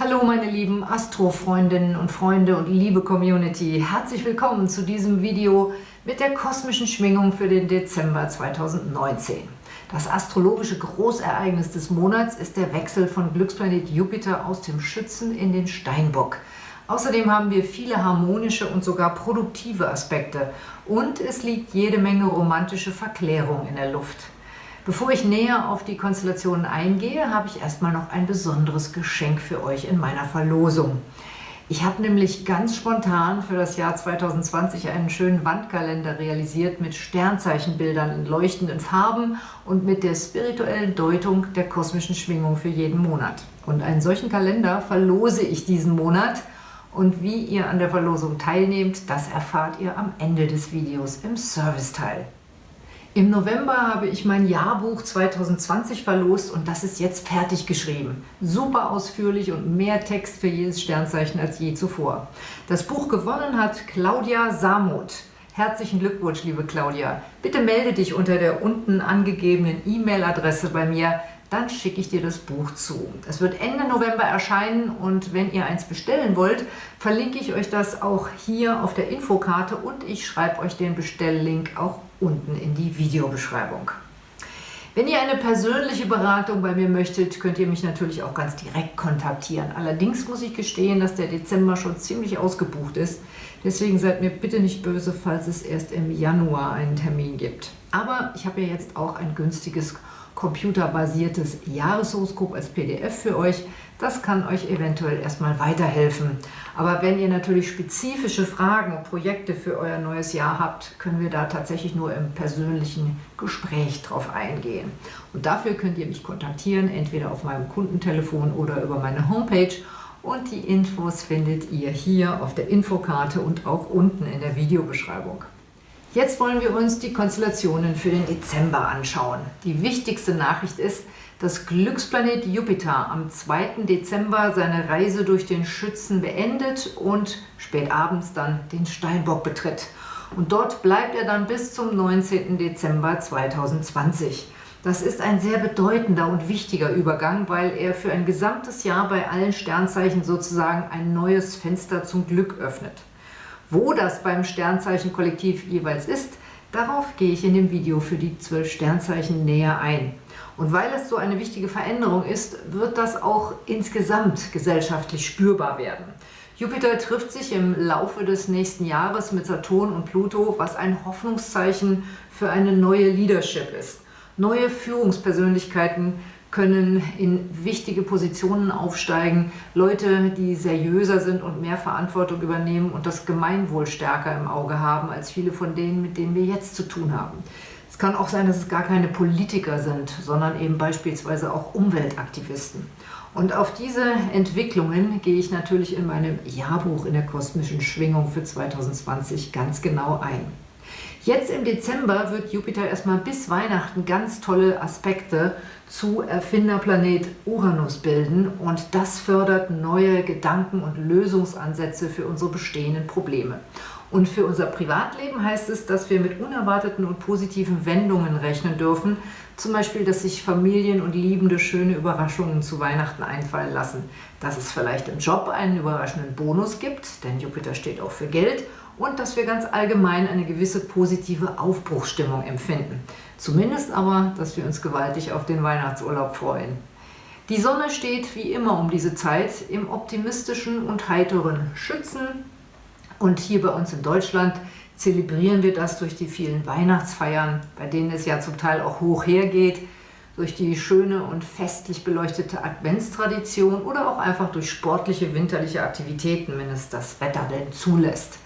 Hallo meine lieben Astro-Freundinnen und Freunde und liebe Community. Herzlich willkommen zu diesem Video mit der kosmischen Schwingung für den Dezember 2019. Das astrologische Großereignis des Monats ist der Wechsel von Glücksplanet Jupiter aus dem Schützen in den Steinbock. Außerdem haben wir viele harmonische und sogar produktive Aspekte und es liegt jede Menge romantische Verklärung in der Luft. Bevor ich näher auf die Konstellationen eingehe, habe ich erstmal noch ein besonderes Geschenk für euch in meiner Verlosung. Ich habe nämlich ganz spontan für das Jahr 2020 einen schönen Wandkalender realisiert mit Sternzeichenbildern in leuchtenden Farben und mit der spirituellen Deutung der kosmischen Schwingung für jeden Monat. Und einen solchen Kalender verlose ich diesen Monat und wie ihr an der Verlosung teilnehmt, das erfahrt ihr am Ende des Videos im Serviceteil. Im November habe ich mein Jahrbuch 2020 verlost und das ist jetzt fertig geschrieben. Super ausführlich und mehr Text für jedes Sternzeichen als je zuvor. Das Buch gewonnen hat Claudia Samuth. Herzlichen Glückwunsch, liebe Claudia. Bitte melde dich unter der unten angegebenen E-Mail-Adresse bei mir, dann schicke ich dir das Buch zu. Es wird Ende November erscheinen und wenn ihr eins bestellen wollt, verlinke ich euch das auch hier auf der Infokarte und ich schreibe euch den Bestelllink auch unten in die Videobeschreibung. Wenn ihr eine persönliche Beratung bei mir möchtet, könnt ihr mich natürlich auch ganz direkt kontaktieren. Allerdings muss ich gestehen, dass der Dezember schon ziemlich ausgebucht ist. Deswegen seid mir bitte nicht böse, falls es erst im Januar einen Termin gibt. Aber ich habe ja jetzt auch ein günstiges computerbasiertes Jahreshoroskop als PDF für euch. Das kann euch eventuell erstmal weiterhelfen. Aber wenn ihr natürlich spezifische Fragen und Projekte für euer neues Jahr habt, können wir da tatsächlich nur im persönlichen Gespräch drauf eingehen. Und dafür könnt ihr mich kontaktieren, entweder auf meinem Kundentelefon oder über meine Homepage. Und die Infos findet ihr hier auf der Infokarte und auch unten in der Videobeschreibung. Jetzt wollen wir uns die Konstellationen für den Dezember anschauen. Die wichtigste Nachricht ist, dass Glücksplanet Jupiter am 2. Dezember seine Reise durch den Schützen beendet und spät abends dann den Steinbock betritt. Und dort bleibt er dann bis zum 19. Dezember 2020. Das ist ein sehr bedeutender und wichtiger Übergang, weil er für ein gesamtes Jahr bei allen Sternzeichen sozusagen ein neues Fenster zum Glück öffnet. Wo das beim Sternzeichenkollektiv jeweils ist, darauf gehe ich in dem Video für die zwölf Sternzeichen näher ein. Und weil es so eine wichtige Veränderung ist, wird das auch insgesamt gesellschaftlich spürbar werden. Jupiter trifft sich im Laufe des nächsten Jahres mit Saturn und Pluto, was ein Hoffnungszeichen für eine neue Leadership ist. Neue Führungspersönlichkeiten können in wichtige Positionen aufsteigen, Leute, die seriöser sind und mehr Verantwortung übernehmen und das Gemeinwohl stärker im Auge haben, als viele von denen, mit denen wir jetzt zu tun haben. Es kann auch sein, dass es gar keine Politiker sind, sondern eben beispielsweise auch Umweltaktivisten. Und auf diese Entwicklungen gehe ich natürlich in meinem Jahrbuch in der kosmischen Schwingung für 2020 ganz genau ein. Jetzt im Dezember wird Jupiter erstmal bis Weihnachten ganz tolle Aspekte zu Erfinderplanet Uranus bilden und das fördert neue Gedanken und Lösungsansätze für unsere bestehenden Probleme. Und für unser Privatleben heißt es, dass wir mit unerwarteten und positiven Wendungen rechnen dürfen, zum Beispiel, dass sich Familien und Liebende schöne Überraschungen zu Weihnachten einfallen lassen, dass es vielleicht im Job einen überraschenden Bonus gibt, denn Jupiter steht auch für Geld, und dass wir ganz allgemein eine gewisse positive Aufbruchsstimmung empfinden. Zumindest aber, dass wir uns gewaltig auf den Weihnachtsurlaub freuen. Die Sonne steht wie immer um diese Zeit im optimistischen und heiteren Schützen. Und hier bei uns in Deutschland zelebrieren wir das durch die vielen Weihnachtsfeiern, bei denen es ja zum Teil auch hoch hergeht, durch die schöne und festlich beleuchtete Adventstradition oder auch einfach durch sportliche winterliche Aktivitäten, wenn es das Wetter denn zulässt.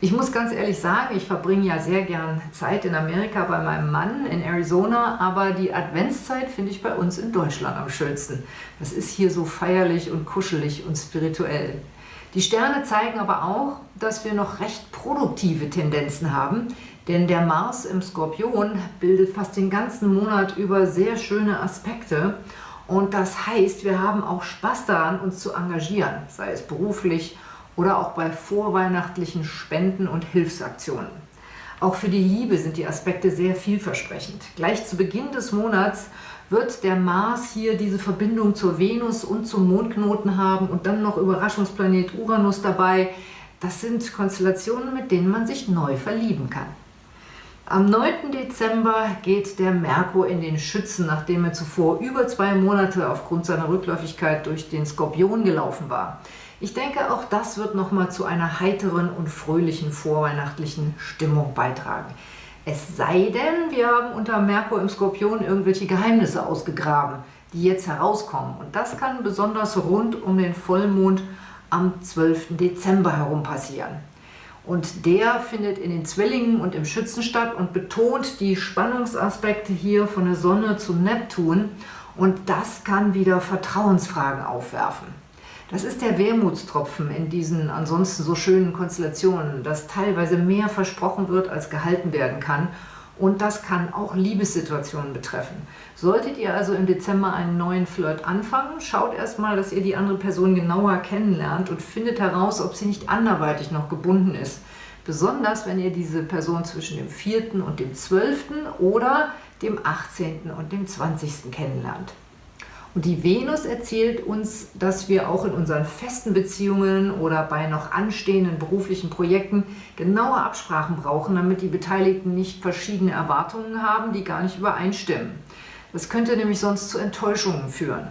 Ich muss ganz ehrlich sagen, ich verbringe ja sehr gern Zeit in Amerika bei meinem Mann in Arizona, aber die Adventszeit finde ich bei uns in Deutschland am schönsten. Das ist hier so feierlich und kuschelig und spirituell. Die Sterne zeigen aber auch, dass wir noch recht produktive Tendenzen haben, denn der Mars im Skorpion bildet fast den ganzen Monat über sehr schöne Aspekte und das heißt, wir haben auch Spaß daran, uns zu engagieren, sei es beruflich oder auch bei vorweihnachtlichen Spenden und Hilfsaktionen. Auch für die Liebe sind die Aspekte sehr vielversprechend. Gleich zu Beginn des Monats wird der Mars hier diese Verbindung zur Venus und zum Mondknoten haben und dann noch Überraschungsplanet Uranus dabei. Das sind Konstellationen, mit denen man sich neu verlieben kann. Am 9. Dezember geht der Merkur in den Schützen, nachdem er zuvor über zwei Monate aufgrund seiner Rückläufigkeit durch den Skorpion gelaufen war. Ich denke, auch das wird nochmal zu einer heiteren und fröhlichen vorweihnachtlichen Stimmung beitragen. Es sei denn, wir haben unter Merkur im Skorpion irgendwelche Geheimnisse ausgegraben, die jetzt herauskommen. Und das kann besonders rund um den Vollmond am 12. Dezember herum passieren. Und der findet in den Zwillingen und im Schützen statt und betont die Spannungsaspekte hier von der Sonne zu Neptun. Und das kann wieder Vertrauensfragen aufwerfen. Das ist der Wermutstropfen in diesen ansonsten so schönen Konstellationen, dass teilweise mehr versprochen wird, als gehalten werden kann. Und das kann auch Liebessituationen betreffen. Solltet ihr also im Dezember einen neuen Flirt anfangen, schaut erstmal, dass ihr die andere Person genauer kennenlernt und findet heraus, ob sie nicht anderweitig noch gebunden ist. Besonders, wenn ihr diese Person zwischen dem 4. und dem 12. oder dem 18. und dem 20. kennenlernt. Und die Venus erzählt uns, dass wir auch in unseren festen Beziehungen oder bei noch anstehenden beruflichen Projekten genaue Absprachen brauchen, damit die Beteiligten nicht verschiedene Erwartungen haben, die gar nicht übereinstimmen. Das könnte nämlich sonst zu Enttäuschungen führen.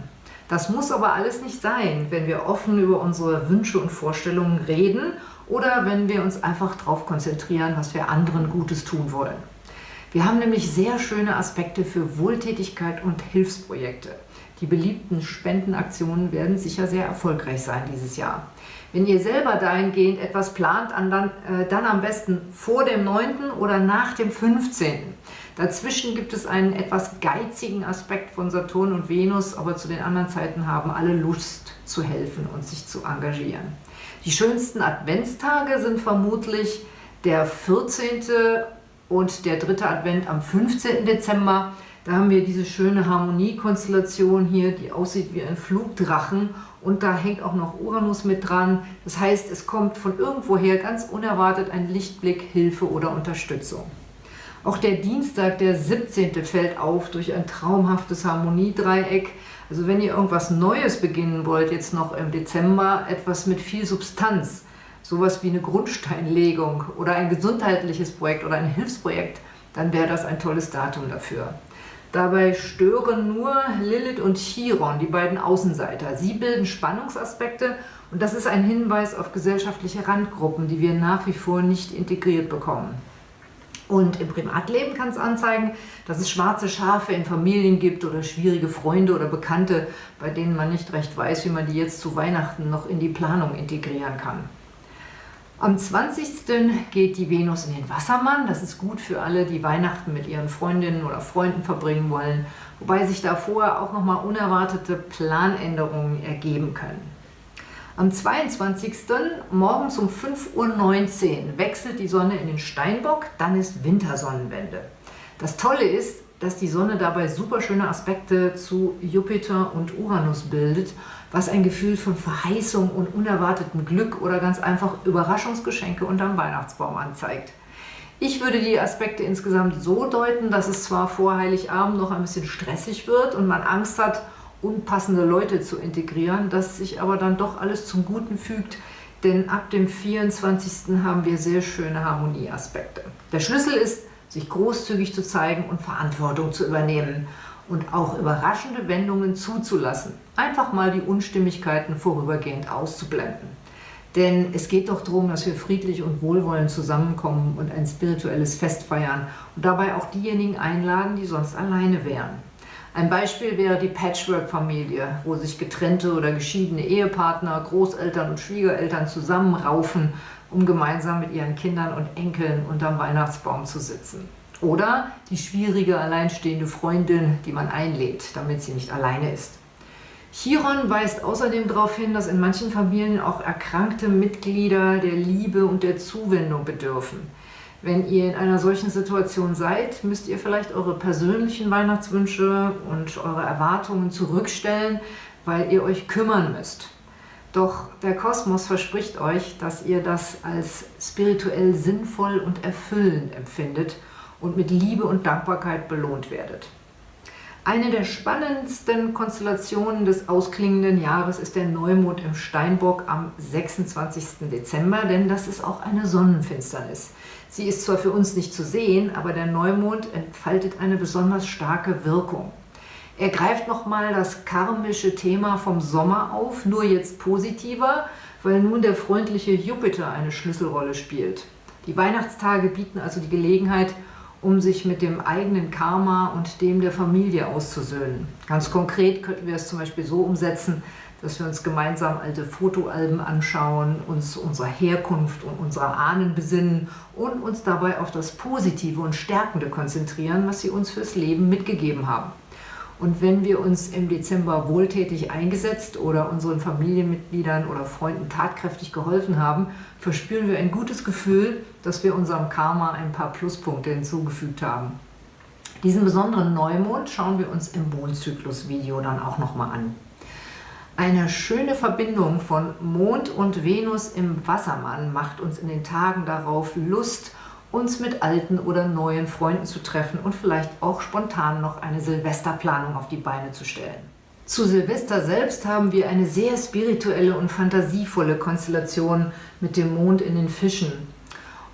Das muss aber alles nicht sein, wenn wir offen über unsere Wünsche und Vorstellungen reden oder wenn wir uns einfach darauf konzentrieren, was wir anderen Gutes tun wollen. Wir haben nämlich sehr schöne Aspekte für Wohltätigkeit und Hilfsprojekte. Die beliebten Spendenaktionen werden sicher sehr erfolgreich sein dieses Jahr. Wenn ihr selber dahingehend etwas plant, dann, äh, dann am besten vor dem 9. oder nach dem 15. Dazwischen gibt es einen etwas geizigen Aspekt von Saturn und Venus, aber zu den anderen Zeiten haben alle Lust zu helfen und sich zu engagieren. Die schönsten Adventstage sind vermutlich der 14. und der dritte Advent am 15. Dezember. Da haben wir diese schöne Harmoniekonstellation hier, die aussieht wie ein Flugdrachen und da hängt auch noch Uranus mit dran. Das heißt, es kommt von irgendwoher ganz unerwartet ein Lichtblick, Hilfe oder Unterstützung. Auch der Dienstag, der 17. fällt auf durch ein traumhaftes Harmoniedreieck. Also wenn ihr irgendwas Neues beginnen wollt, jetzt noch im Dezember, etwas mit viel Substanz, sowas wie eine Grundsteinlegung oder ein gesundheitliches Projekt oder ein Hilfsprojekt, dann wäre das ein tolles Datum dafür. Dabei stören nur Lilith und Chiron, die beiden Außenseiter. Sie bilden Spannungsaspekte und das ist ein Hinweis auf gesellschaftliche Randgruppen, die wir nach wie vor nicht integriert bekommen. Und im Privatleben kann es anzeigen, dass es schwarze Schafe in Familien gibt oder schwierige Freunde oder Bekannte, bei denen man nicht recht weiß, wie man die jetzt zu Weihnachten noch in die Planung integrieren kann. Am 20. geht die Venus in den Wassermann. Das ist gut für alle, die Weihnachten mit ihren Freundinnen oder Freunden verbringen wollen, wobei sich da vorher auch nochmal unerwartete Planänderungen ergeben können. Am 22. morgens um 5.19 Uhr wechselt die Sonne in den Steinbock, dann ist Wintersonnenwende. Das Tolle ist, dass die Sonne dabei super schöne Aspekte zu Jupiter und Uranus bildet, was ein Gefühl von Verheißung und unerwartetem Glück oder ganz einfach Überraschungsgeschenke unterm Weihnachtsbaum anzeigt. Ich würde die Aspekte insgesamt so deuten, dass es zwar vor Heiligabend noch ein bisschen stressig wird und man Angst hat, unpassende Leute zu integrieren, das sich aber dann doch alles zum Guten fügt, denn ab dem 24. haben wir sehr schöne Harmonieaspekte. Der Schlüssel ist, sich großzügig zu zeigen und Verantwortung zu übernehmen und auch überraschende Wendungen zuzulassen. Einfach mal die Unstimmigkeiten vorübergehend auszublenden. Denn es geht doch darum, dass wir friedlich und wohlwollend zusammenkommen und ein spirituelles Fest feiern und dabei auch diejenigen einladen, die sonst alleine wären. Ein Beispiel wäre die Patchwork-Familie, wo sich getrennte oder geschiedene Ehepartner, Großeltern und Schwiegereltern zusammenraufen, um gemeinsam mit ihren Kindern und Enkeln unterm Weihnachtsbaum zu sitzen. Oder die schwierige, alleinstehende Freundin, die man einlädt, damit sie nicht alleine ist. Chiron weist außerdem darauf hin, dass in manchen Familien auch erkrankte Mitglieder der Liebe und der Zuwendung bedürfen. Wenn ihr in einer solchen Situation seid, müsst ihr vielleicht eure persönlichen Weihnachtswünsche und eure Erwartungen zurückstellen, weil ihr euch kümmern müsst. Doch der Kosmos verspricht euch, dass ihr das als spirituell sinnvoll und erfüllend empfindet und mit Liebe und Dankbarkeit belohnt werdet. Eine der spannendsten Konstellationen des ausklingenden Jahres ist der Neumond im Steinbock am 26. Dezember, denn das ist auch eine Sonnenfinsternis. Sie ist zwar für uns nicht zu sehen, aber der Neumond entfaltet eine besonders starke Wirkung. Er greift nochmal das karmische Thema vom Sommer auf, nur jetzt positiver, weil nun der freundliche Jupiter eine Schlüsselrolle spielt. Die Weihnachtstage bieten also die Gelegenheit, um sich mit dem eigenen Karma und dem der Familie auszusöhnen. Ganz konkret könnten wir es zum Beispiel so umsetzen, dass wir uns gemeinsam alte Fotoalben anschauen, uns unserer Herkunft und unserer Ahnen besinnen und uns dabei auf das Positive und Stärkende konzentrieren, was sie uns fürs Leben mitgegeben haben. Und wenn wir uns im Dezember wohltätig eingesetzt oder unseren Familienmitgliedern oder Freunden tatkräftig geholfen haben, verspüren wir ein gutes Gefühl, dass wir unserem Karma ein paar Pluspunkte hinzugefügt haben. Diesen besonderen Neumond schauen wir uns im Mondzyklus-Video dann auch nochmal an. Eine schöne Verbindung von Mond und Venus im Wassermann macht uns in den Tagen darauf Lust, uns mit alten oder neuen Freunden zu treffen und vielleicht auch spontan noch eine Silvesterplanung auf die Beine zu stellen. Zu Silvester selbst haben wir eine sehr spirituelle und fantasievolle Konstellation mit dem Mond in den Fischen.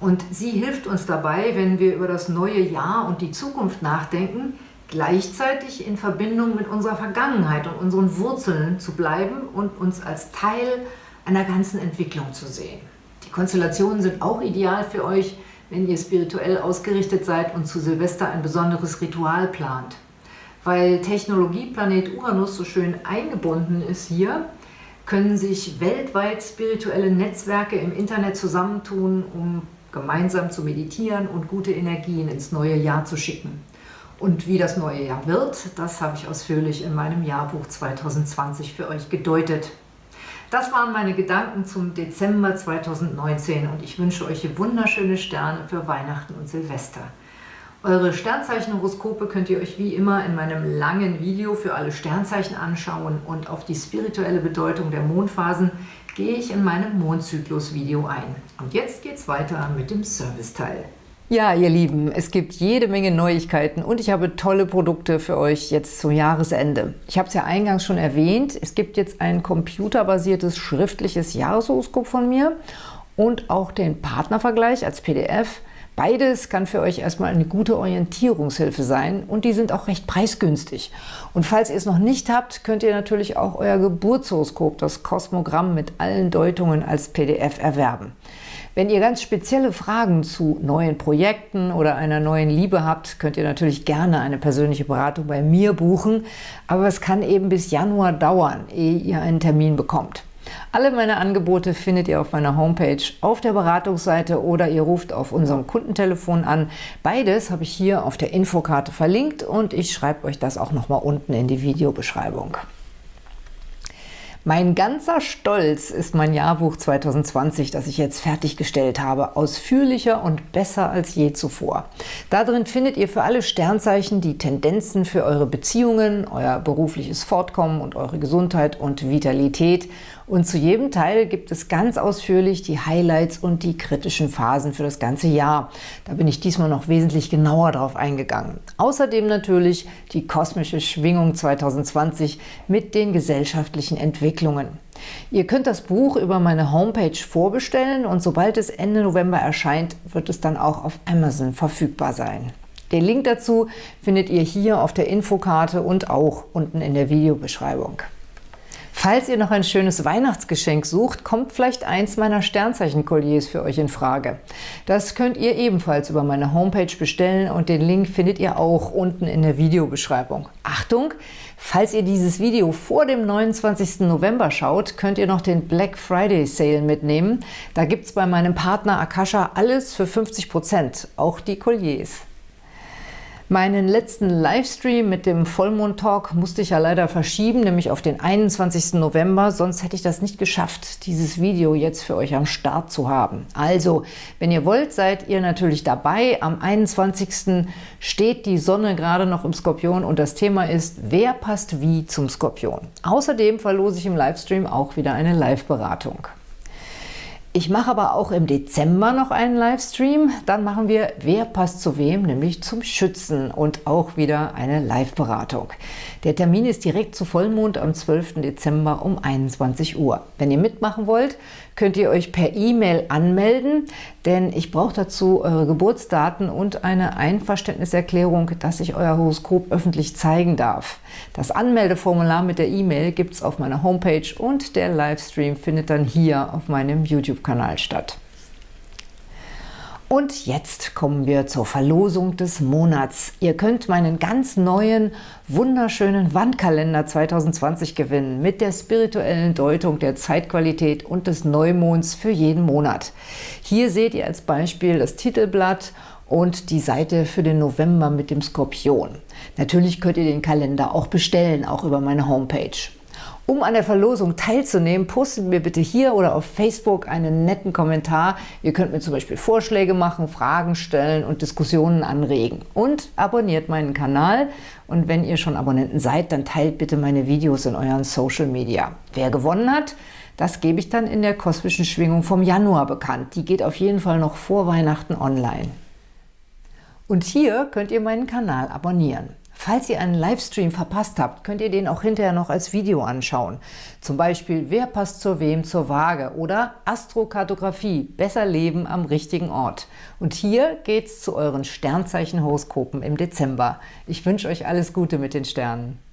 Und sie hilft uns dabei, wenn wir über das neue Jahr und die Zukunft nachdenken, gleichzeitig in Verbindung mit unserer Vergangenheit und unseren Wurzeln zu bleiben und uns als Teil einer ganzen Entwicklung zu sehen. Die Konstellationen sind auch ideal für euch, wenn ihr spirituell ausgerichtet seid und zu Silvester ein besonderes Ritual plant. Weil Technologieplanet Uranus so schön eingebunden ist hier, können sich weltweit spirituelle Netzwerke im Internet zusammentun, um gemeinsam zu meditieren und gute Energien ins neue Jahr zu schicken. Und wie das neue Jahr wird, das habe ich ausführlich in meinem Jahrbuch 2020 für euch gedeutet. Das waren meine Gedanken zum Dezember 2019 und ich wünsche euch wunderschöne Sterne für Weihnachten und Silvester. Eure Sternzeichenhoroskope könnt ihr euch wie immer in meinem langen Video für alle Sternzeichen anschauen und auf die spirituelle Bedeutung der Mondphasen gehe ich in meinem Mondzyklus-Video ein. Und jetzt geht's weiter mit dem Serviceteil. Ja, ihr Lieben, es gibt jede Menge Neuigkeiten und ich habe tolle Produkte für euch jetzt zum Jahresende. Ich habe es ja eingangs schon erwähnt, es gibt jetzt ein computerbasiertes schriftliches Jahreshoroskop von mir und auch den Partnervergleich als PDF. Beides kann für euch erstmal eine gute Orientierungshilfe sein und die sind auch recht preisgünstig. Und falls ihr es noch nicht habt, könnt ihr natürlich auch euer Geburtshoroskop, das Kosmogramm mit allen Deutungen als PDF erwerben. Wenn ihr ganz spezielle Fragen zu neuen Projekten oder einer neuen Liebe habt, könnt ihr natürlich gerne eine persönliche Beratung bei mir buchen, aber es kann eben bis Januar dauern, ehe ihr einen Termin bekommt. Alle meine Angebote findet ihr auf meiner Homepage, auf der Beratungsseite oder ihr ruft auf unserem Kundentelefon an. Beides habe ich hier auf der Infokarte verlinkt und ich schreibe euch das auch nochmal unten in die Videobeschreibung. Mein ganzer Stolz ist mein Jahrbuch 2020, das ich jetzt fertiggestellt habe, ausführlicher und besser als je zuvor. Darin findet ihr für alle Sternzeichen die Tendenzen für eure Beziehungen, euer berufliches Fortkommen und eure Gesundheit und Vitalität und zu jedem Teil gibt es ganz ausführlich die Highlights und die kritischen Phasen für das ganze Jahr. Da bin ich diesmal noch wesentlich genauer drauf eingegangen. Außerdem natürlich die kosmische Schwingung 2020 mit den gesellschaftlichen Entwicklungen. Ihr könnt das Buch über meine Homepage vorbestellen und sobald es Ende November erscheint, wird es dann auch auf Amazon verfügbar sein. Den Link dazu findet ihr hier auf der Infokarte und auch unten in der Videobeschreibung. Falls ihr noch ein schönes Weihnachtsgeschenk sucht, kommt vielleicht eins meiner Sternzeichen-Kolliers für euch in Frage. Das könnt ihr ebenfalls über meine Homepage bestellen und den Link findet ihr auch unten in der Videobeschreibung. Achtung! Falls ihr dieses Video vor dem 29. November schaut, könnt ihr noch den Black Friday Sale mitnehmen. Da gibt es bei meinem Partner Akasha alles für 50%, auch die Kolliers. Meinen letzten Livestream mit dem Vollmond-Talk musste ich ja leider verschieben, nämlich auf den 21. November, sonst hätte ich das nicht geschafft, dieses Video jetzt für euch am Start zu haben. Also, wenn ihr wollt, seid ihr natürlich dabei. Am 21. steht die Sonne gerade noch im Skorpion und das Thema ist, wer passt wie zum Skorpion. Außerdem verlose ich im Livestream auch wieder eine Live-Beratung. Ich mache aber auch im Dezember noch einen Livestream. Dann machen wir Wer passt zu wem, nämlich zum Schützen und auch wieder eine Live-Beratung. Der Termin ist direkt zu Vollmond am 12. Dezember um 21 Uhr. Wenn ihr mitmachen wollt, könnt ihr euch per E-Mail anmelden, denn ich brauche dazu eure Geburtsdaten und eine Einverständniserklärung, dass ich euer Horoskop öffentlich zeigen darf. Das Anmeldeformular mit der E-Mail gibt es auf meiner Homepage und der Livestream findet dann hier auf meinem YouTube-Kanal statt. Und jetzt kommen wir zur Verlosung des Monats. Ihr könnt meinen ganz neuen, wunderschönen Wandkalender 2020 gewinnen mit der spirituellen Deutung der Zeitqualität und des Neumonds für jeden Monat. Hier seht ihr als Beispiel das Titelblatt und die Seite für den November mit dem Skorpion. Natürlich könnt ihr den Kalender auch bestellen, auch über meine Homepage. Um an der Verlosung teilzunehmen, postet mir bitte hier oder auf Facebook einen netten Kommentar. Ihr könnt mir zum Beispiel Vorschläge machen, Fragen stellen und Diskussionen anregen. Und abonniert meinen Kanal. Und wenn ihr schon Abonnenten seid, dann teilt bitte meine Videos in euren Social Media. Wer gewonnen hat, das gebe ich dann in der kosmischen Schwingung vom Januar bekannt. Die geht auf jeden Fall noch vor Weihnachten online. Und hier könnt ihr meinen Kanal abonnieren. Falls ihr einen Livestream verpasst habt, könnt ihr den auch hinterher noch als Video anschauen. Zum Beispiel Wer passt zu wem zur Waage oder Astrokartografie, besser leben am richtigen Ort. Und hier geht's zu euren Sternzeichen-Horoskopen im Dezember. Ich wünsche euch alles Gute mit den Sternen.